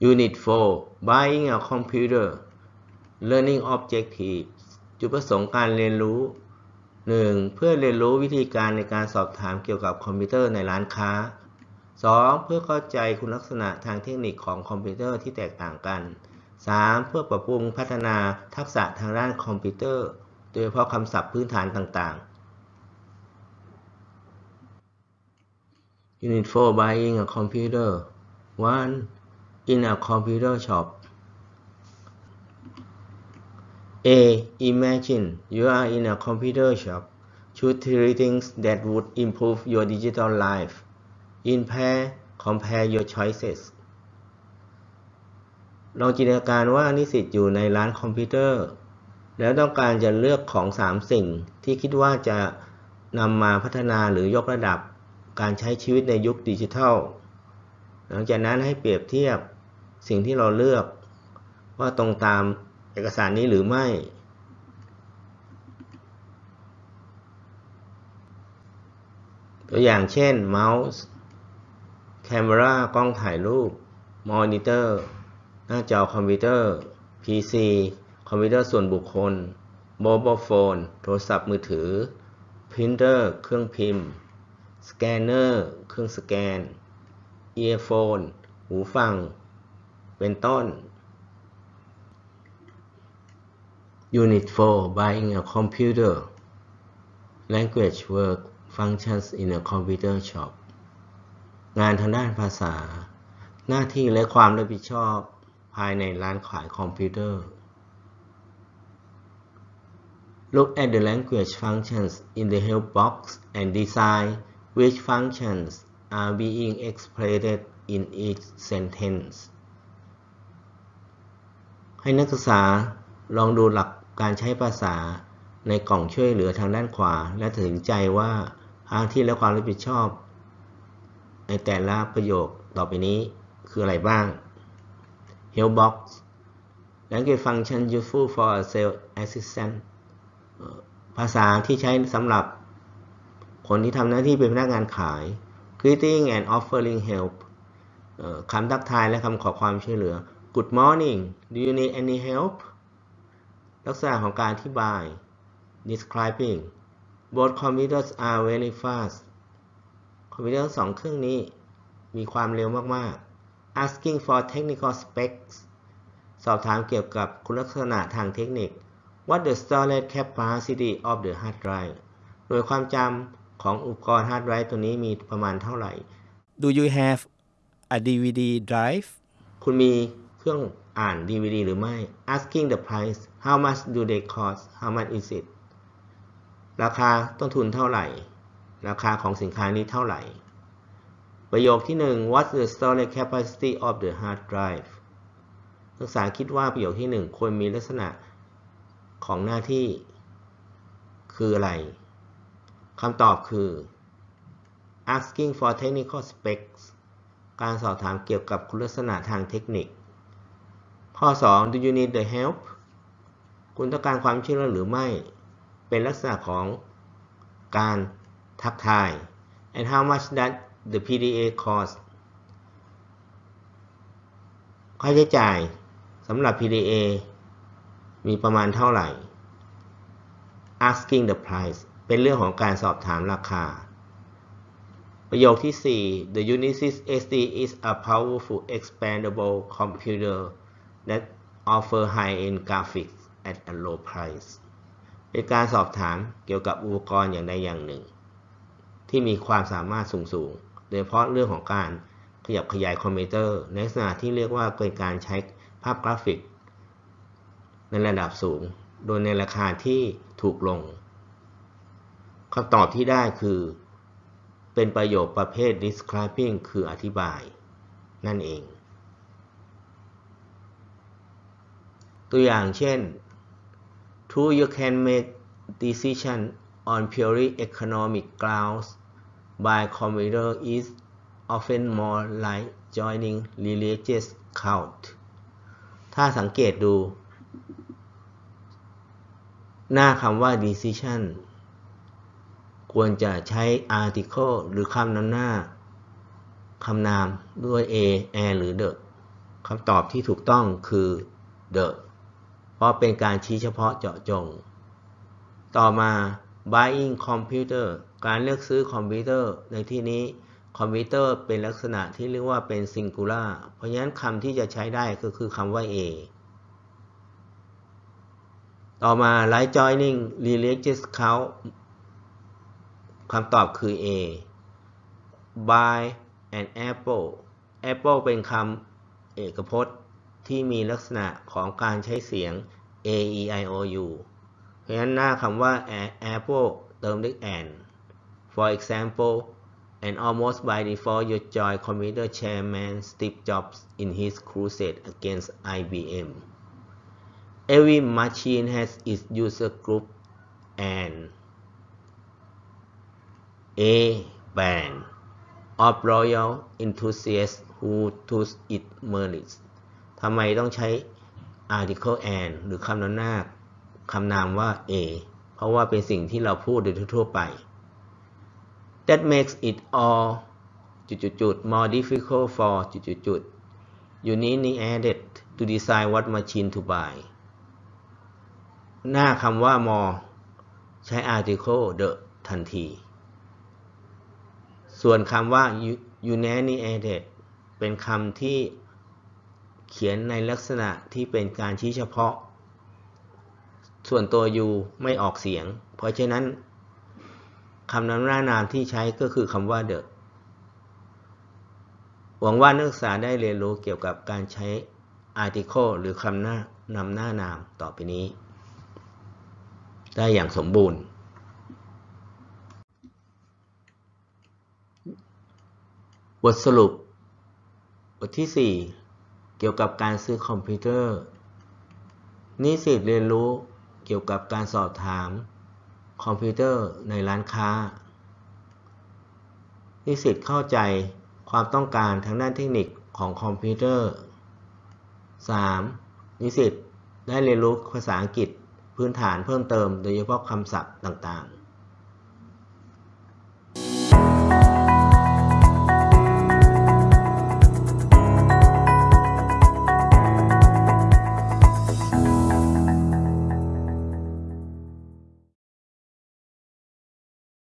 Unit 4 Buying a computer Learning Objectives จุดประสงค์การเรียนรู้ 1. เพื่อเรียนรู้วิธีการในการสอบถามเกี่ยวกับคอมพิวเตอร์ในร้านค้า 2. เพื่อเข้าใจคุณลักษณะทางเทคนิคของคอมพิวเตอร์ที่แตกต่างกัน 3. เพื่อปรับปรุงพัฒนาทักษะทางด้านคอมพิวเตอร์ โดยเฉพาะคำศัพท์พื้นฐานต่างๆ Unit 4 Buying a computer 1. In a computer shop A. Imagine you are in a computer shop. Choose three things that would improve your digital life. In pair, compare your choices. ลองจินตนาการว่านิสิตอยู่ในร้านคอมพิวเตอร์ แล้วต้องการจะเลือกของ 3 สิ่งที่คิดว่าจะนำมาพัฒนาหรือยกระดับการใช้ชีวิตในยุคดิจิทัล หลังจากนั้นให้เปรียบเทียบ สิ่งที่เราเลือกว่าตรงตามเอกสารนี้หรือไม่ ตัวอย่างเช่นเมาส์แคมรากล้องถ่ายรูปมอนิเตอร์หน้าจอคอมพิวเตอร์ PC คอมพิวเตอร์ส่วนบุคคล mobile phone โทรศัพท์มือถือพรินเตอร์เครื่องพิมพ์ สแกนเนอร์ เครื่องสแกน earphone หูฟัง เป็นต้น Unit 4 Buying a computer Language work functions in a computer shop งานทางด้านภาษา หน้าที่และความรับผิดชอบภายในร้านขายคอมพิวเตอร์ Look at the language functions in the help box and decide which functions are being expressed in each sentence ให้นักศึกษาลองดูหลักการใช้ภาษาในกล่องช่วยเหลือทางด้านขวา และตัดสินใจว่าทางที่และความรับผิดชอบ ในแต่ละประโยคต่อไปนี้คืออะไรบ้าง Help box language function useful for a sales assistant ภาษาที่ใช้สำหรับคนที่ทำหน้าที่เป็นพนักงานขาย greeting and offering help คำทักทายและคำขอความช่วยเหลือ Good morning do you need any help ลักษณะของการอธิบาย describing both computers are very fast คอมพิวเตอร์สองเครื่องนี้มีความเร็วมาก ๆ asking for technical specs สอบถามเกี่ยวกับคุณลักษณะทางเทคนิค what the storage capacity of the hard drive โดยความจำของอุปกรณ์ฮาร์ดไดรฟ์ตัวนี้มีประมาณเท่าไหร่ Do you have a DVD drive คุณมีเค รื่องอ่าน DVD หรือไม่ asking the price how much do they cost how much is it ราคาต้นทุนเท่าไหร่ ราคาของสินค้านี้เท่าไหร่ ประโยคที่ 1 what's the storage capacity of the hard drive นักศึกษาคิดว่าประโยคที่ 1 ควรมีลักษณะของหน้าที่ คืออะไรคำตอบคือ asking for technical specs การสอบถามเกี่ยวกับคุณลักษณะทางเทคนิค ข้อ 2 do you need the help คุณต้องการความช่วยเหลือหรือไม่ เป็นลักษณะของการทักทาย and how much that the PDA cost ค่าใช้จ่ายสำหรับ PDA มีประมาณเท่าไหร่ asking the price เป็นเรื่องของการสอบถามราคา ประโยคที่ 4 The Unisys SD is a powerful expandable computer that offer high-end graphics at a low price เป็นการสอบถามเกี่ยวกับอุปกรณ์อย่างใดอย่างหนึ่ง ที่มีความสามารถสูงๆโดยเฉพาะเรื่องของการขยับขยายคอมพิวเตอร์ในลักษณะที่เรียกว่าเป็นการใช้ภาพกราฟิก ในระดับสูง โดยในราคาที่ถูกลงคำตอบที่ได้คือ เป็นประโยคประเภท describing คืออธิบาย นั่นเอง ตัวอย่างเช่น True you can make decision on purely economic grounds by computer is often more like joining religious cult ถ้าสังเกตดู หน้าคำว่า decision ควรจะใช้ article หรือคำนำหน้าคำนามด้วย a a หรือ the คำตอบที่ถูกต้องคือ the เพราะเป็นการชี้เฉพาะเจาะจง ต่อมา buying computer การเลือกซื้อคอมพิวเตอร์ ในที่นี้คอมพิวเตอร์เป็นลักษณะที่เรียกว่าเป็น singular เพราะฉะนั้นคำที่จะใช้ได้ก็คือคำว่า a ต่อมา right joining religious count คำตอบคือ A buy an apple apple เป็นคำเอกพจน์ ที่มีลักษณะของการใช้เสียง a e i o u เพราะฉะนั้นหน้าคำว่า apple เติมด้วย an for example and almost by default you join computer chairman Steve Jobs in his crusade against IBM every machine has its user group and a band of loyal enthusiasts who to its merits ทำไมต้องใช้ article and หรือคำนามหน้าคำนามว่า a เพราะว่าเป็นสิ่งที่เราพูดโดยทั่วไป that makes it all จุดๆ more difficult for จุดๆ you need added to decide what machine to buy หน้าคำว่า more ใช้ article the ทันที ส่วนคำว่า unanimous เป็นคำที่ เขียนในลักษณะที่เป็นการชี้เฉพาะ ส่วนตัว u ไม่ออกเสียง เพราะฉะนั้นคำนำหน้านามที่ใช้ก็คือคำว่า the หวังว่านักศึกษาได้เรียนรู้เกี่ยวกับการใช้ article หรือคำหน้านำหน้านามต่อไปนี้ ได้อย่างสมบูรณ์ บทสรุป บทที่ 4 เกี่ยวกับการซื้อคอมพิวเตอร์ นิสิตเรียนรู้เกี่ยวกับการสอบถาม คอมพิวเตอร์ในร้านค้า นิสิตเข้าใจความต้องการทางด้านเทคนิคของคอมพิวเตอร์ 3. นิสิตได้เรียนรู้ภาษาอังกฤษพื้นฐานเพิ่มเติมโดยเฉพาะคำศัพท์ต่างๆ